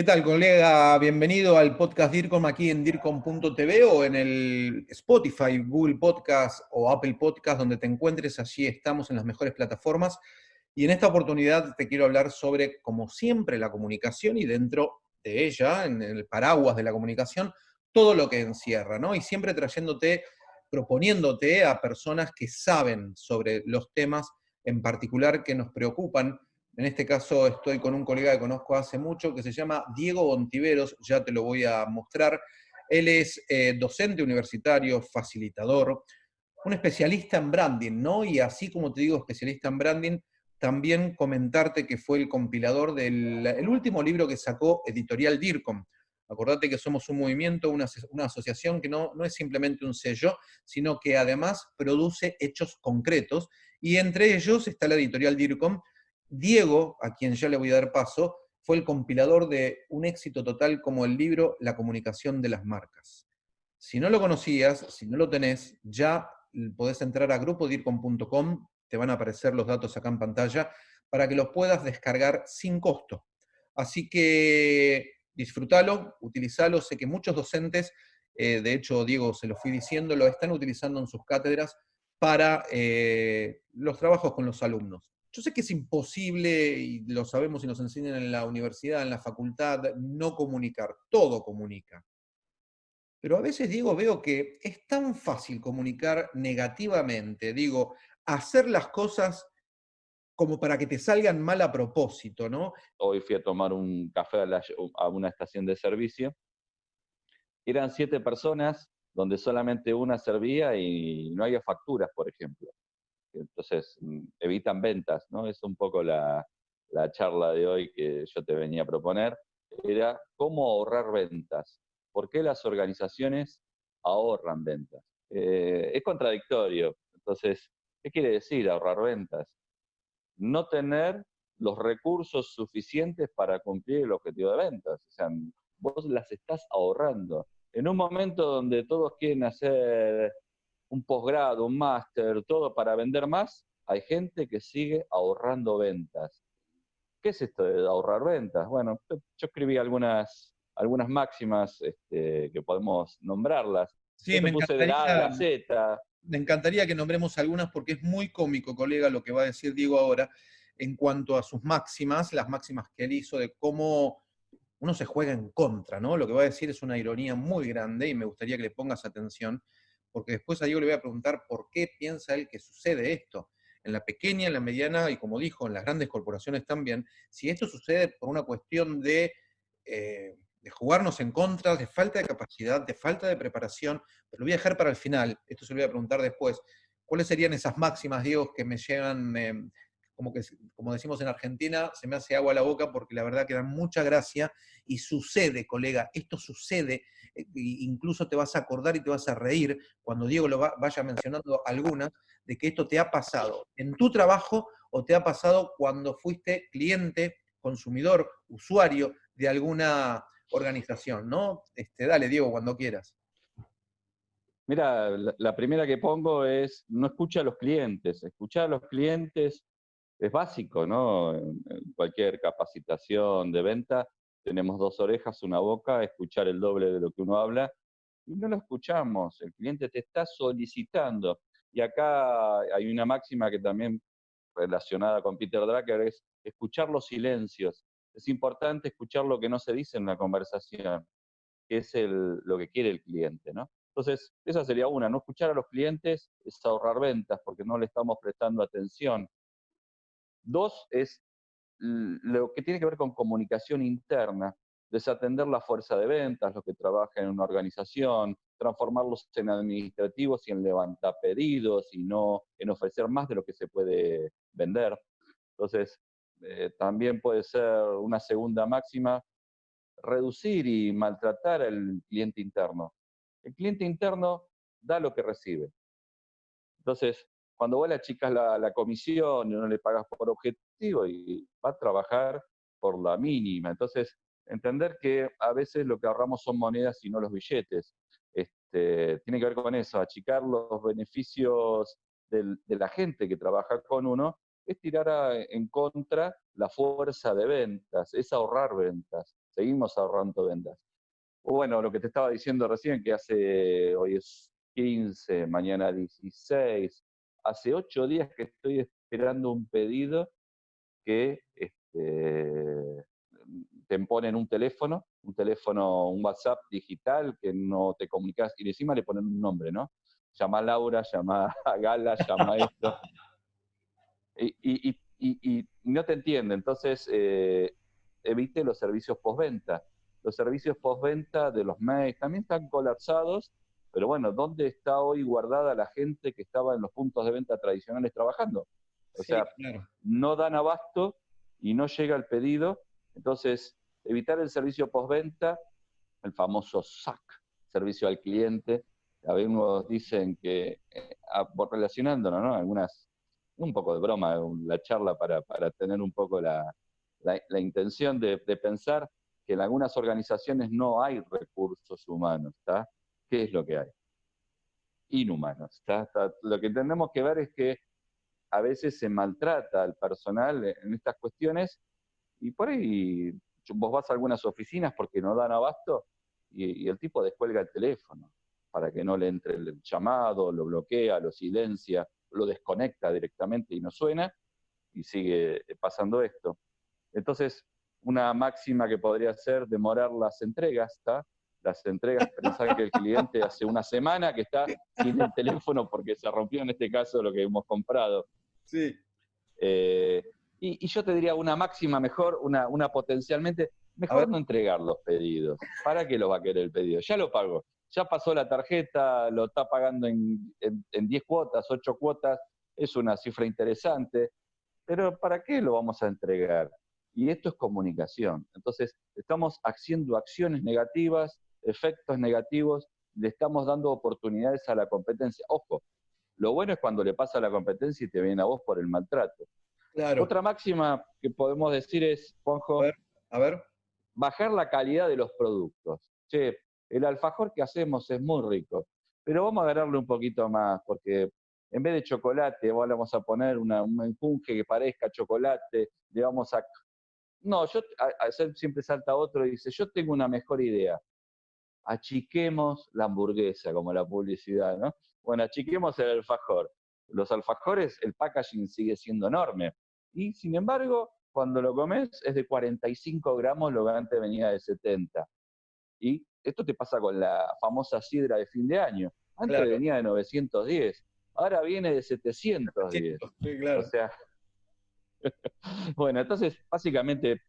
¿Qué tal, colega? Bienvenido al podcast DIRCOM aquí en DIRCOM.tv o en el Spotify, Google Podcast o Apple Podcast, donde te encuentres. Allí estamos en las mejores plataformas. Y en esta oportunidad te quiero hablar sobre, como siempre, la comunicación y dentro de ella, en el paraguas de la comunicación, todo lo que encierra, ¿no? Y siempre trayéndote, proponiéndote a personas que saben sobre los temas en particular que nos preocupan en este caso estoy con un colega que conozco hace mucho que se llama Diego Bontiveros, ya te lo voy a mostrar. Él es eh, docente universitario, facilitador, un especialista en branding, ¿no? Y así como te digo especialista en branding, también comentarte que fue el compilador del último libro que sacó Editorial DIRCOM. Acordate que somos un movimiento, una, una asociación que no, no es simplemente un sello, sino que además produce hechos concretos, y entre ellos está la Editorial DIRCOM, Diego, a quien ya le voy a dar paso, fue el compilador de un éxito total como el libro La comunicación de las marcas. Si no lo conocías, si no lo tenés, ya podés entrar a grupodircom.com, te van a aparecer los datos acá en pantalla, para que los puedas descargar sin costo. Así que disfrútalo, utilizalo, sé que muchos docentes, eh, de hecho Diego se lo fui diciendo, lo están utilizando en sus cátedras para eh, los trabajos con los alumnos. Yo sé que es imposible, y lo sabemos y nos enseñan en la universidad, en la facultad, no comunicar, todo comunica. Pero a veces, digo, veo que es tan fácil comunicar negativamente, digo, hacer las cosas como para que te salgan mal a propósito, ¿no? Hoy fui a tomar un café a, una estación de servicio. Eran siete personas donde solamente una servía y no había facturas, por ejemplo entonces mm, evitan ventas, ¿no? Es un poco la, charla de hoy que yo te venía a proponer, era cómo ahorrar ventas. ¿Por qué las organizaciones ahorran ventas? Eh, es contradictorio. Entonces, ¿qué quiere decir ahorrar ventas? No tener los recursos suficientes para cumplir el objetivo de ventas. O sea, vos las estás ahorrando. En un momento donde todos quieren hacer un posgrado, un máster, todo para vender más, hay gente que sigue ahorrando ventas. ¿Qué es esto de ahorrar ventas? Bueno, yo escribí algunas, algunas máximas este, que podemos nombrarlas. Sí, me encantaría, me encantaría que nombremos algunas porque es muy cómico, colega, lo que va a decir Diego ahora en cuanto a sus máximas, las máximas que él hizo de cómo uno se juega en contra, ¿no? Lo que va a decir es una ironía muy grande y me gustaría que le pongas atención porque después a Diego le voy a preguntar por qué piensa él que sucede esto. En la pequeña, en la mediana y como dijo, en las grandes corporaciones también, si esto sucede por una cuestión de, eh, de jugarnos en contra, de falta de capacidad, de falta de preparación, pero lo voy a dejar para el final, esto se lo voy a preguntar después, ¿cuáles serían esas máximas, Diego, que me llevan, em, como, que, como decimos en Argentina, se me hace agua a la boca porque la verdad que dan mucha gracia y sucede, colega, esto sucede eh, incluso te vas a acordar y te vas a reír cuando Diego lo vaya mencionando algunas, de que esto te ha pasado en tu trabajo o te ha pasado cuando fuiste cliente, consumidor, usuario de alguna organización, ¿no? Este, dale, Diego, cuando quieras. Mira, la primera que pongo es no escucha a los clientes. Escuchar a los clientes es básico, ¿no? En cualquier capacitación de venta tenemos dos orejas, una boca, escuchar el doble de lo que uno habla, y no lo escuchamos, el cliente te está solicitando. Y acá hay una máxima que también relacionada con Peter Drucker es escuchar los silencios. Es importante escuchar lo que no se dice en la conversación, que es lo que quiere el cliente, ¿no? Entonces, esa sería una, no escuchar a los clientes es ahorrar ventas porque no le estamos prestando atención. Dos es lo que tiene que ver con comunicación interna, desatender la fuerza de ventas, los que trabajan en una organización, transformarlos en administrativos y en levantapedidos y no en ofrecer más de lo que se puede vender. Entonces, eh, también puede ser una segunda máxima, reducir y maltratar al cliente interno. El cliente interno da lo que recibe. Entonces, cuando vos le achicas la, la comisión y no le pagas por objetivo y va a trabajar por la mínima. Entonces, entender que a veces lo que ahorramos son monedas y no los billetes. Este, tiene que ver con eso, achicar los beneficios de la gente que trabaja con uno, es tirar en contra la fuerza de ventas, es ahorrar ventas. seguimos ahorrando ventas. Bueno, lo que te estaba diciendo recién, que hace, hoy es 15, mañana 16, hace 8 días que estoy esperando un pedido que este, te ponen un teléfono, un teléfono, un WhatsApp digital que no te comunicas y encima le ponen un nombre, ¿no? Llama a Laura, llama a Gala, llama a esto. Y, no te entiende, entonces eh, evite los servicios postventa. Los servicios postventa de los mails también están colapsados, pero bueno, ¿dónde está hoy guardada la gente que estaba en los puntos de venta tradicionales trabajando? O sea, no dan abasto y no llega el pedido. Entonces, evitar el servicio postventa, el famoso SAC, servicio al cliente. Algunos dicen que, eh, relacionándonos, ¿no? Algunas, un poco de broma, la charla para, tener un poco la, intención de, pensar que en algunas organizaciones no hay recursos humanos, ¿está? ¿Qué es lo que hay? Inhumanos, ¿está? Lo que tenemos que ver es que a veces se maltrata al personal en estas cuestiones y por ahí vos vas a algunas oficinas porque no dan abasto y, el tipo descuelga el teléfono para que no le entre el llamado, lo bloquea, lo silencia, lo desconecta directamente y no suena y sigue pasando esto. Entonces, una máxima que podría ser demorar las entregas, ¿está? Las entregas, pensar que el cliente hace una semana que está sin el teléfono porque se rompió en este caso lo que hemos comprado. Sí. Eh, y, yo te diría una máxima mejor, una, una potencialmente, mejor no entregar los pedidos. ¿Para qué lo va a querer el pedido? Ya lo pago. Ya pasó la tarjeta, lo está pagando en, en, 10 cuotas, 8 cuotas, es una cifra interesante, pero ¿para qué lo vamos a entregar? Y esto es comunicación. Entonces, estamos haciendo acciones negativas, efectos negativos, le estamos dando oportunidades a la competencia. Ojo, lo bueno es cuando le pasa a la competencia y te viene a vos por el maltrato. Claro. Otra máxima que podemos decir es, Juanjo, a ver, bajar la calidad de los productos. Che, el alfajor que hacemos es muy rico, pero vamos a agarrarle un poquito más, porque en vez de chocolate, vamos a poner un enjunje que parezca chocolate, le vamos a... No, yo siempre salta otro y dice, yo tengo una mejor idea. Achiquemos la hamburguesa, como la publicidad, ¿no? Bueno, achiquemos el alfajor. Los alfajores, el packaging sigue siendo enorme. Y sin embargo, cuando lo comes es de 45 gramos, lo que antes venía de 70. Y esto te pasa con la famosa sidra de fin de año. Antes venía de 910, ahora viene de 710. Sí, claro. O sea, bueno, entonces, básicamente,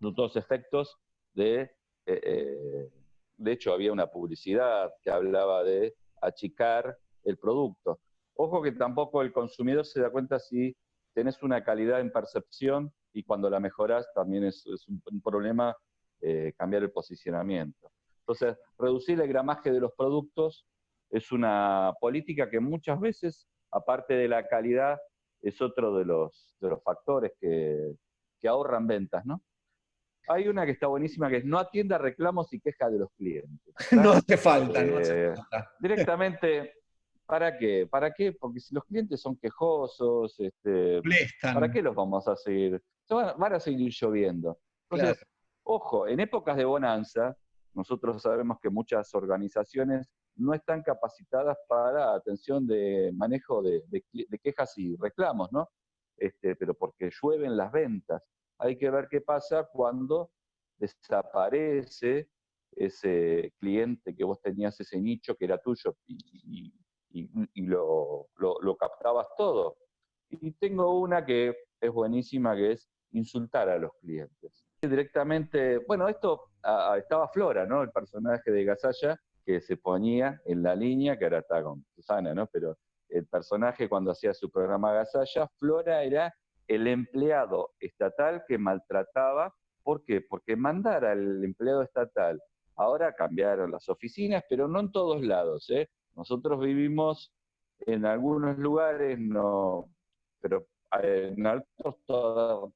los dos efectos de, eh, eh, de hecho, había una publicidad que hablaba de achicar el producto. Ojo que tampoco el consumidor se da cuenta si tenés una calidad en percepción y cuando la mejoras también es, un, problema eh, cambiar el posicionamiento. Entonces, reducir el gramaje de los productos es una política que muchas veces, aparte de la calidad, es otro de los, factores que, que ahorran ventas, ¿no? Hay una que está buenísima que es no atienda reclamos y quejas de los clientes. no hace falta, no hace eh, falta. Directamente, ¿para qué? ¿Para qué? Porque si los clientes son quejosos, este, ¿para qué los vamos a seguir? Van a seguir lloviendo. Entonces, ojo, en épocas de bonanza, nosotros sabemos que muchas organizaciones no están capacitadas para atención de manejo de, quejas y reclamos, ¿no? Este, pero porque llueven las ventas hay que ver qué pasa cuando desaparece ese cliente que vos tenías, ese nicho que era tuyo y, lo, captabas todo. Y tengo una que es buenísima, que es insultar a los clientes. Directamente, bueno, esto estaba Flora, ¿no? El personaje de Gasalla, que se ponía en la línea, que ahora está con Susana, ¿no? Pero el personaje cuando hacía su programa Gasalla, Flora era el empleado estatal que maltrataba. ¿Por qué? Porque mandar al empleado estatal, ahora cambiaron las oficinas, pero no en todos lados. ¿eh? Nosotros vivimos en algunos lugares, no, pero eh, en altos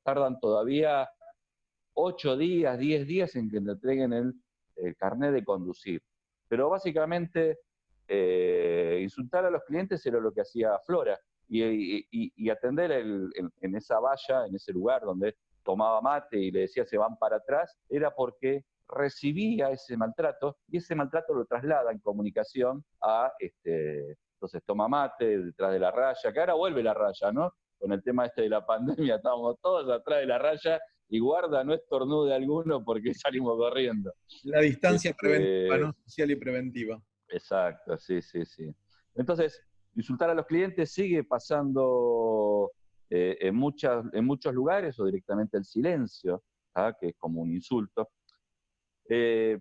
tardan todavía ocho días, diez días en que te entreguen el, carnet de conducir. Pero básicamente eh, insultar a los clientes era lo que hacía Flora y, atender en esa valla, en ese lugar donde tomaba mate y le decía se van para atrás, era porque recibía ese maltrato y ese maltrato lo traslada en comunicación a, este, entonces toma mate detrás de la raya, que ahora vuelve la raya, ¿no? Con el tema este de la pandemia, estábamos todos atrás de la raya y guarda, no estornude alguno porque salimos corriendo. La distancia este, preventiva, ¿no? Social y preventiva. Exacto, sí, sí, sí. Entonces, insultar a los clientes sigue pasando eh, en, muchos lugares o directamente el silencio, ¿ah? que es como un insulto. Eh,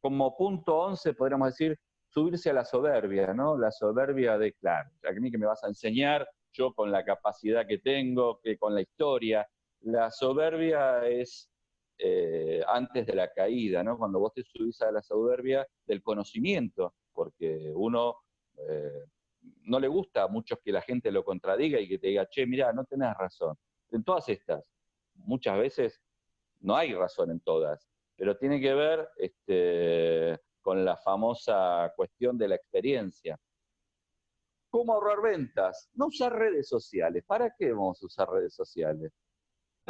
como punto 11 podríamos decir subirse a la soberbia, ¿no? La soberbia de, claro, a mí que me vas a enseñar, yo con la capacidad que tengo, que con la historia. La soberbia es eh, antes de la caída, ¿no? Cuando vos te subís a la soberbia del conocimiento, porque uno no le gusta a muchos que la gente lo contradiga y que te diga, che, mira, no tenés razón. En todas estas, muchas veces no hay razón en todas, pero tiene que ver este, con la famosa cuestión de la experiencia. ¿Cómo ahorrar ventas? No usar redes sociales. ¿Para qué vamos a usar redes sociales?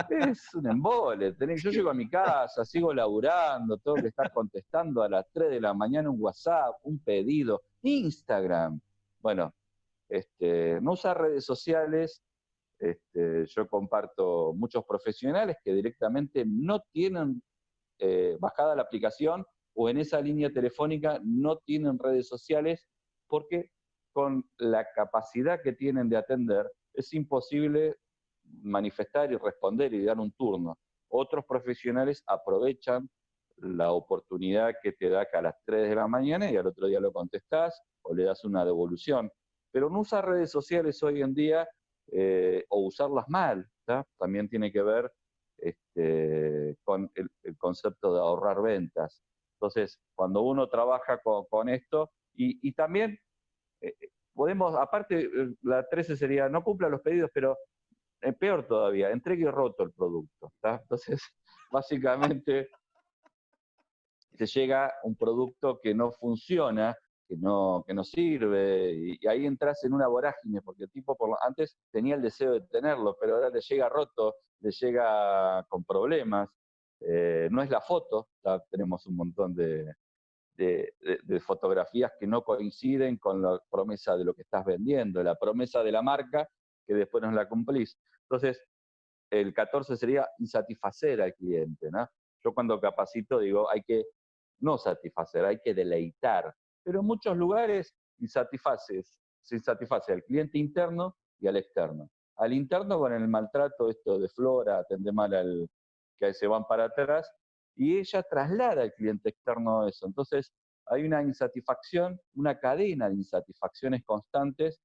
Es un embole. Yo llego a mi casa, sigo laburando, tengo que estar contestando a las 3 de la mañana un WhatsApp, un pedido, Instagram. Bueno, este, no usar redes sociales. Este, yo comparto muchos profesionales que directamente no tienen eh, bajada la aplicación o en esa línea telefónica no tienen redes sociales porque con la capacidad que tienen de atender es imposible manifestar y responder y dar un turno. Otros profesionales aprovechan la oportunidad que te da que a las 3 de la mañana y al otro día lo contestás o le das una devolución. Pero no usar redes sociales hoy en día eh, o usarlas mal, también tiene que ver este, con el, concepto de ahorrar ventas. Entonces, cuando uno trabaja con, esto, y, también eh, podemos, aparte, eh, la 13 sería, no cumpla los pedidos, pero eh, peor todavía, entregue roto el producto. Entonces, básicamente, te llega un producto que no funciona, que no, que no sirve, y, ahí entras en una vorágine, porque el tipo antes tenía el deseo de tenerlo, pero ahora le llega roto, le llega con problemas. Eh, no es la foto, tenemos un montón de, de, fotografías que no coinciden con la promesa de lo que estás vendiendo, la promesa de la marca que después no la cumplís. Entonces, el 14 sería insatisfacer al cliente. ¿no? Yo cuando capacito digo, hay que no satisfacer, hay que deleitar. Pero en muchos lugares insatisfaces, se insatisface al cliente interno y al externo. Al interno con el maltrato esto de flora, atende mal al que se van para atrás, y ella traslada al cliente externo eso. Entonces, hay una insatisfacción, una cadena de insatisfacciones constantes,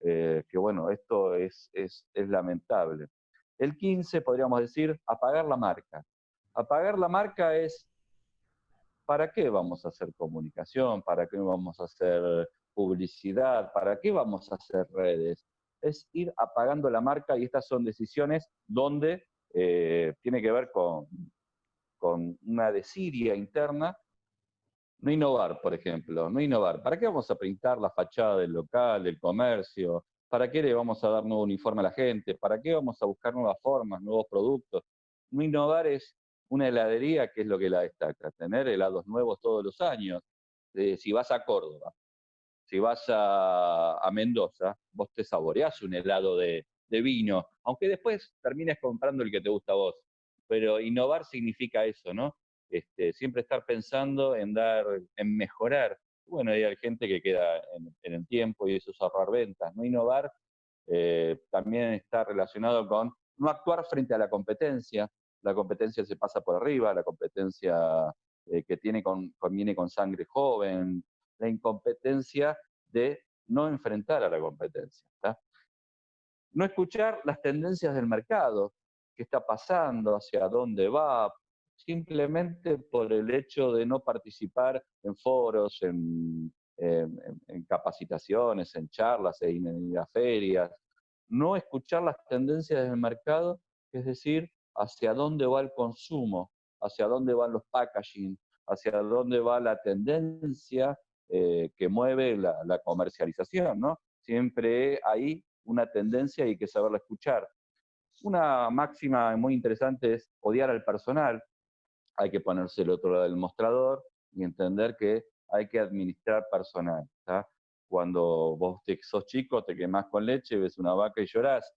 eh, que bueno, esto es, es, es lamentable. El 15, podríamos decir, apagar la marca. Apagar la marca es, ¿para qué vamos a hacer comunicación? ¿Para qué vamos a hacer publicidad? ¿Para qué vamos a hacer redes? Es ir apagando la marca y estas son decisiones donde eh, tiene que ver con una desidia interna, no innovar, por ejemplo, no innovar. ¿Para qué vamos a pintar la fachada del local, del comercio? ¿Para qué le vamos a dar nuevo uniforme a la gente? ¿Para qué vamos a buscar nuevas formas, nuevos productos? No innovar es una heladería que es lo que la destaca, tener helados nuevos todos los años. Eh, si vas a Córdoba, si vas a, Mendoza, vos te saboreás un helado de, vino, aunque después termines comprando el que te gusta a vos pero innovar significa eso, ¿no? Este, siempre estar pensando en dar, en mejorar. Bueno, hay gente que queda en, el tiempo y eso es ahorrar ventas. No innovar eh, también está relacionado con no actuar frente a la competencia. La competencia se pasa por arriba, la competencia eh, que tiene con, viene con sangre joven, la incompetencia de no enfrentar a la competencia. No escuchar las tendencias del mercado qué está pasando, hacia dónde va, simplemente por el hecho de no participar en foros, en, capacitaciones, en charlas, en, en ferias, no escuchar las tendencias del mercado, es decir, hacia dónde va el consumo, hacia dónde van los packaging, hacia dónde va la tendencia eh, que mueve la, comercialización, ¿no? Siempre hay una tendencia y hay que saberla escuchar Una máxima muy interesante es odiar al personal. Hay que ponerse el otro lado del mostrador y entender que hay que administrar personal. Cuando vos te, sos chico, te quemás con leche, ves una vaca y llorás.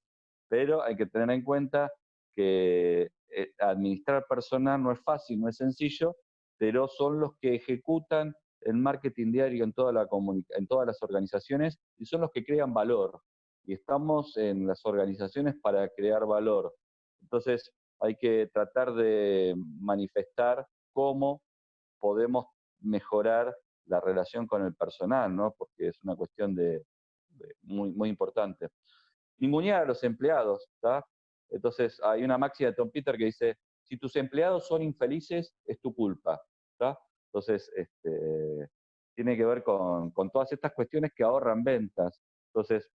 Pero hay que tener en cuenta que eh, administrar personal no es fácil, no es sencillo, pero son los que ejecutan el marketing diario en, toda la en todas las organizaciones y son los que crean valor. Y estamos en las organizaciones para crear valor. Entonces hay que tratar de manifestar cómo podemos mejorar la relación con el personal, ¿no? porque es una cuestión de, muy, muy importante. Ningunear a los empleados, ¿está? Entonces, hay una máxima de Tom Peter que dice, si tus empleados son infelices, es tu culpa. Entonces, este, tiene que ver con, todas estas cuestiones que ahorran ventas. Entonces,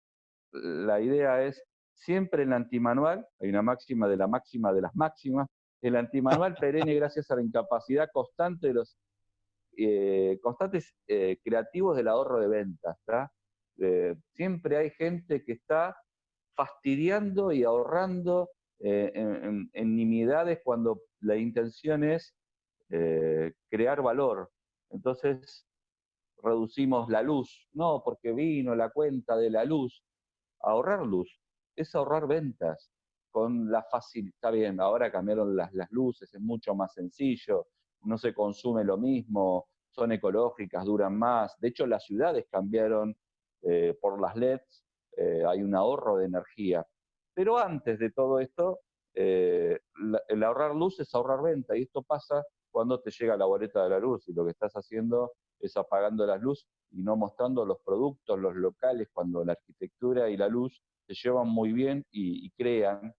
la idea es, siempre el antimanual, hay una máxima de la máxima de las máximas, el antimanual perenne gracias a la incapacidad constante de los eh, constantes eh, creativos del ahorro de ventas. Eh, siempre hay gente que está fastidiando y ahorrando eh, en, nimiedades cuando la intención es eh, crear valor. Entonces reducimos la luz, no porque vino la cuenta de la luz. Ahorrar luz es ahorrar ventas con la facilidad. Está bien, ahora cambiaron las, las luces, es mucho más sencillo, no se consume lo mismo, son ecológicas, duran más. De hecho, las ciudades cambiaron eh, por las LEDs eh, hay un ahorro de energía. Pero antes de todo esto, eh, el ahorrar luz es ahorrar venta, y esto pasa cuando te llega la boleta de la luz y lo que estás haciendo es apagando la luz y no mostrando los productos, los locales, cuando la arquitectura y la luz se llevan muy bien y, crean,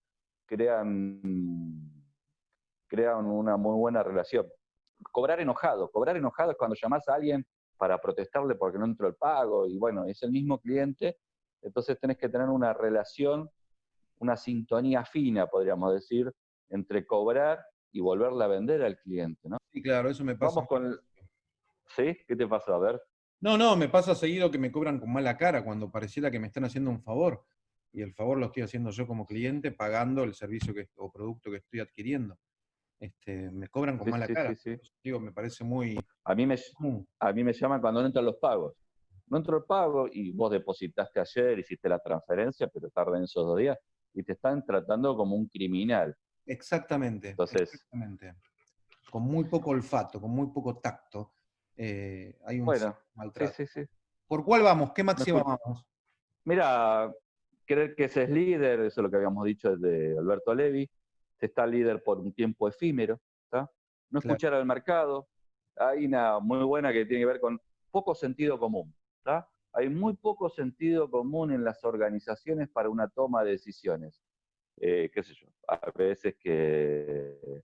crean, crean una muy buena relación. Cobrar enojado, cobrar enojado es cuando llamas a alguien para protestarle porque no entró el pago y bueno, es el mismo cliente entonces tenés que tener una relación, una sintonía fina, podríamos decir, entre cobrar y volverla a vender al cliente, ¿no? Sí, claro, eso me pasa. Vamos con ¿Sí? ¿Qué te pasa? A ver. No, no, me pasa seguido que me cobran con mala cara cuando pareciera que me están haciendo un favor. Y el favor lo estoy haciendo yo como cliente pagando el servicio que, o producto que estoy adquiriendo. Este, me cobran con mala cara. Sí, Digo, me parece muy... A mí me, a mí me llaman cuando no entran los pagos no entró el pago y vos depositaste ayer, hiciste la transferencia, pero tarda en esos dos días, y te están tratando como un criminal. Exactamente. Entonces, exactamente. Con muy poco olfato, con muy poco tacto, eh, hay un bueno, maltrato. Sí, sí, sí. ¿Por cuál vamos? ¿Qué máxima vamos? Mira, creer que ese es líder, eso es lo que habíamos dicho desde Alberto Levi, se está líder por un tiempo efímero, no escuchar al mercado, hay una muy buena que tiene que ver con poco sentido común. Hay muy poco sentido común en las organizaciones para una toma de decisiones. Eh, qué sé yo, a veces que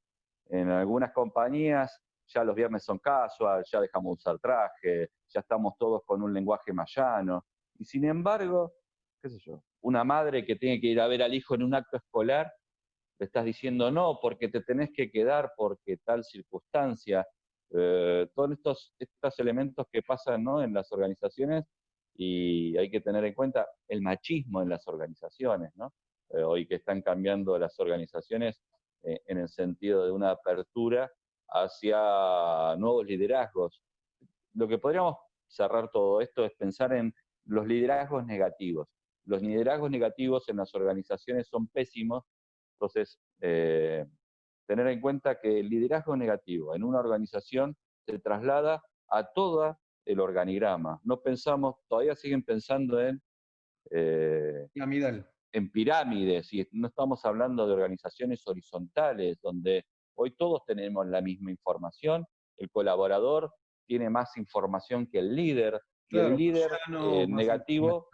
en algunas compañías ya los viernes son casual, ya dejamos usar traje, ya estamos todos con un lenguaje más llano. Y sin embargo, qué sé yo, una madre que tiene que ir a ver al hijo en un acto escolar, le estás diciendo no, porque te tenés que quedar, porque tal circunstancia. Eh, todos estos, estos elementos que pasan ¿no? en las organizaciones y hay que tener en cuenta el machismo en las organizaciones, ¿no? Eh, hoy que están cambiando las organizaciones eh, en el sentido de una apertura hacia nuevos liderazgos. Lo que podríamos cerrar todo esto es pensar en los liderazgos negativos. Los liderazgos negativos en las organizaciones son pésimos, entonces tener en cuenta que el liderazgo negativo. En una organización se traslada a toda el organigrama. No pensamos, todavía siguen pensando en, eh, en pirámides, y no estamos hablando de organizaciones horizontales, donde hoy todos tenemos la misma información, el colaborador tiene más información que el líder, y el líder eh, negativo,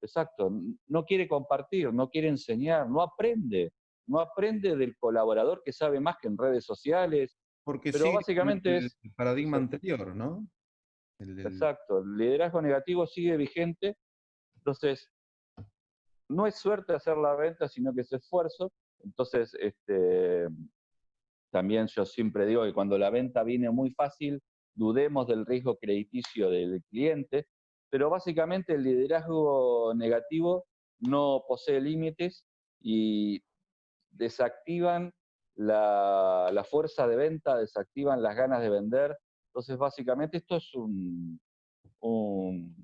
exacto, no quiere compartir, no quiere enseñar, no aprende no aprende del colaborador que sabe más que en redes sociales. Porque pero básicamente es el paradigma anterior, ¿no? Exacto, el liderazgo negativo sigue vigente, entonces no es suerte hacer la venta, sino que es esfuerzo. Entonces, este, también yo siempre digo que cuando la venta viene muy fácil, dudemos del riesgo crediticio del cliente, pero básicamente el liderazgo negativo no posee límites y desactivan la, fuerza de venta, desactivan las ganas de vender. Entonces, básicamente, esto es un, un,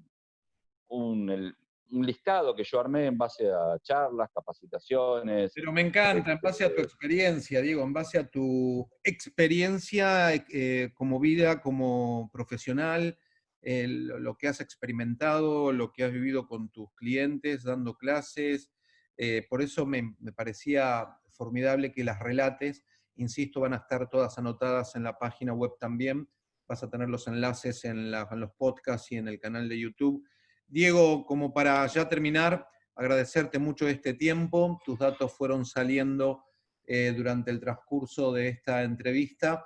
un, listado que yo armé en base a charlas, capacitaciones. Pero me encanta, en base a tu este experiencia, Diego, en base a tu experiencia eh, como vida, como profesional, lo que has experimentado, lo que has vivido con tus clientes, dando clases. Eh, por eso me, me parecía formidable que las relates, insisto, van a estar todas anotadas en la página web también, vas a tener los enlaces en, los podcasts y en el canal de YouTube. Diego, como para ya terminar, agradecerte mucho este tiempo, tus datos fueron saliendo eh, durante el transcurso de esta entrevista.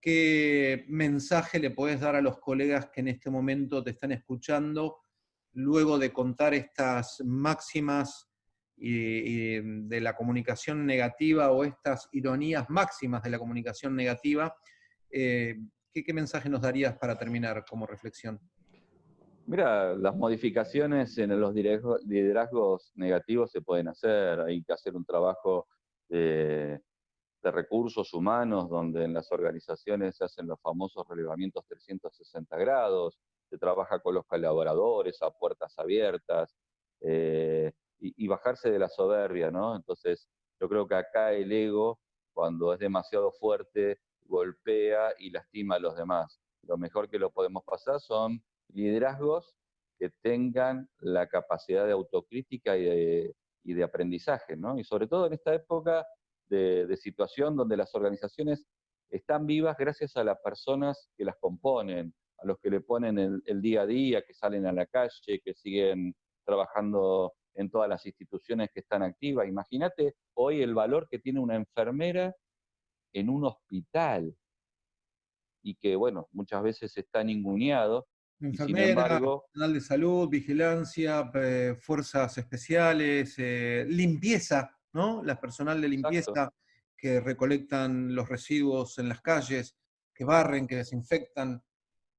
¿Qué mensaje le puedes dar a los colegas que en este momento te están escuchando luego de contar estas máximas y, de la comunicación negativa o estas ironías máximas de la comunicación negativa, eh, ¿qué, mensaje nos darías para terminar como reflexión? Mira, las modificaciones en los liderazgos negativos se pueden hacer, hay que hacer un trabajo de, recursos humanos donde en las organizaciones se hacen los famosos relevamientos 360 grados, se trabaja con los colaboradores a puertas abiertas, eh, y, bajarse de la soberbia, ¿no? Entonces, yo creo que acá el ego, cuando es demasiado fuerte, golpea y lastima a los demás. Lo mejor que lo podemos pasar son liderazgos que tengan la capacidad de autocrítica y de, y de aprendizaje, ¿no? Y sobre todo en esta época de, situación donde las organizaciones están vivas gracias a las personas que las componen, a los que le ponen el, el día a día, que salen a la calle, que siguen trabajando en todas las instituciones que están activas. Imagínate hoy el valor que tiene una enfermera en un hospital y que, bueno, muchas veces está ninguneado. Enfermera, personal de salud, vigilancia, fuerzas especiales, eh, limpieza, ¿no? La personal de limpieza que recolectan los residuos en las calles, que barren, que desinfectan.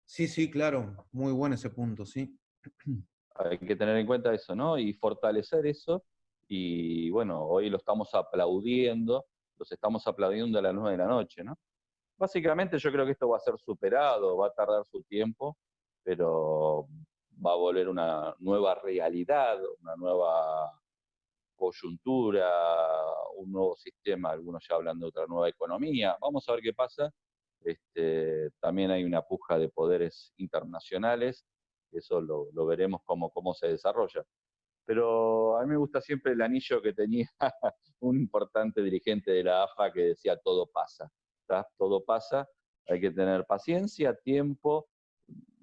Sí, sí, claro, muy bueno ese punto, sí. Hay que tener en cuenta eso, ¿no? Y fortalecer eso. Y bueno, hoy lo estamos aplaudiendo, los estamos aplaudiendo a las nueve de la noche, ¿no? Básicamente yo creo que esto va a ser superado, va a tardar su tiempo, pero va a volver una nueva realidad, una nueva coyuntura, un nuevo sistema, algunos ya hablan de otra nueva economía. Vamos a ver qué pasa. Este, también hay una puja de poderes internacionales eso lo, veremos cómo, cómo se desarrolla. Pero a mí me gusta siempre el anillo que tenía un importante dirigente de la AFA que decía todo pasa, todo pasa, hay que tener paciencia, tiempo,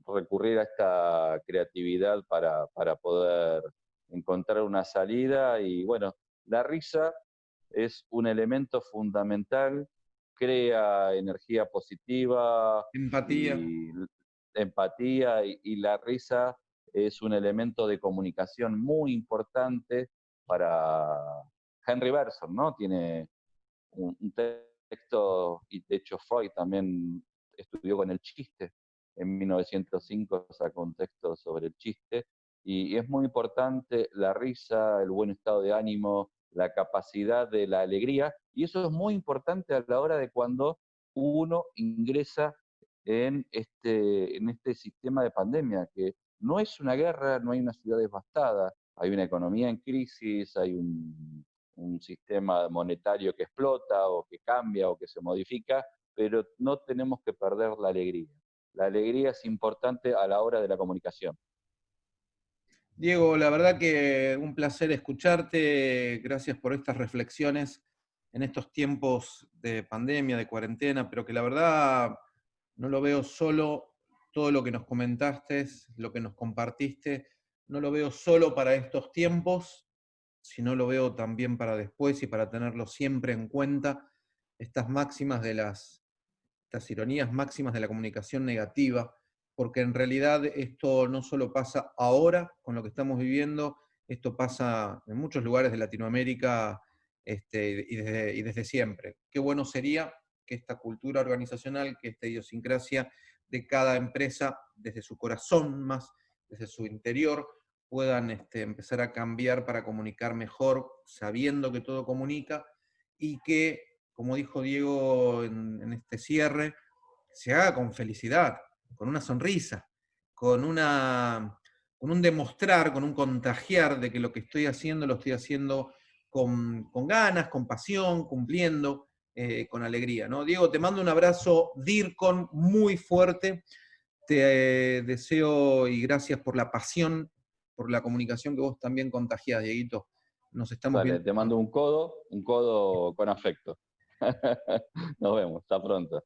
recurrir a esta creatividad para, para poder encontrar una salida y bueno, la risa es un elemento fundamental, crea energía positiva. Empatía empatía y, la risa es un elemento de comunicación muy importante para Henry Bergson, ¿no? Tiene un, texto, y de hecho Freud también estudió con el chiste, en 1905 sacó un texto sobre el chiste, y, es muy importante la risa, el buen estado de ánimo, la capacidad de la alegría, y eso es muy importante a la hora de cuando uno ingresa en este, en este sistema de pandemia, que no es una guerra, no hay una ciudad devastada, hay una economía en crisis, hay un, un sistema monetario que explota o que cambia o que se modifica, pero no tenemos que perder la alegría. La alegría es importante a la hora de la comunicación. Diego, la verdad que un placer escucharte, gracias por estas reflexiones en estos tiempos de pandemia, de cuarentena, pero que la verdad no lo veo solo, todo lo que nos comentaste, lo que nos compartiste, no lo veo solo para estos tiempos, sino lo veo también para después y para tenerlo siempre en cuenta, estas máximas de las, estas ironías máximas de la comunicación negativa, porque en realidad esto no solo pasa ahora con lo que estamos viviendo, esto pasa en muchos lugares de Latinoamérica este, y, desde, y desde siempre. Qué bueno sería que esta cultura organizacional, que esta idiosincrasia de cada empresa, desde su corazón más, desde su interior, puedan este, empezar a cambiar para comunicar mejor, sabiendo que todo comunica, y que, como dijo Diego en, este cierre, se haga con felicidad, con una sonrisa, con, una, con un demostrar, con un contagiar de que lo que estoy haciendo lo estoy haciendo con, ganas, con pasión, cumpliendo, eh, con alegría. ¿no? Diego, te mando un abrazo DIRCON muy fuerte. Te eh, deseo y gracias por la pasión, por la comunicación que vos también contagiás, Dieguito. Nos estamos viendo. Te mando un codo, un codo con afecto. Nos vemos, hasta pronto.